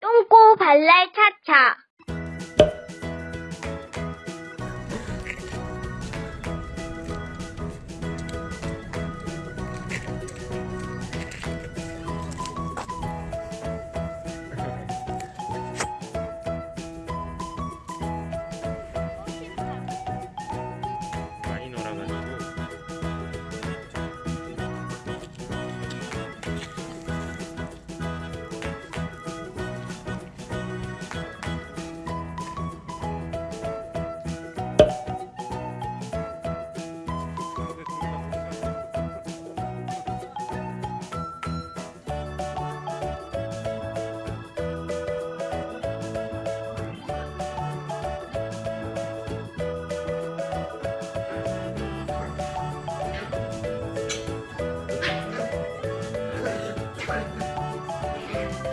똥꼬 발랄 차차. Bye.